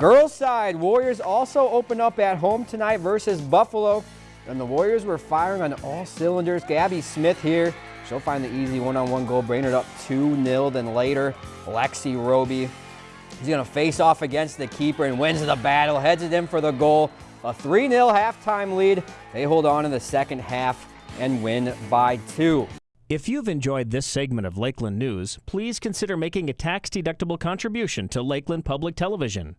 Girls side, Warriors also open up at home tonight versus Buffalo. And the Warriors were firing on all cylinders. Gabby Smith here. She'll find the easy one-on-one -on -one goal, Brainerd up 2-0. Then later, Lexi Roby. He's going to face off against the keeper and wins the battle. Heads it in for the goal. A 3-0 halftime lead. They hold on in the second half and win by two. If you've enjoyed this segment of Lakeland News, please consider making a tax-deductible contribution to Lakeland Public Television.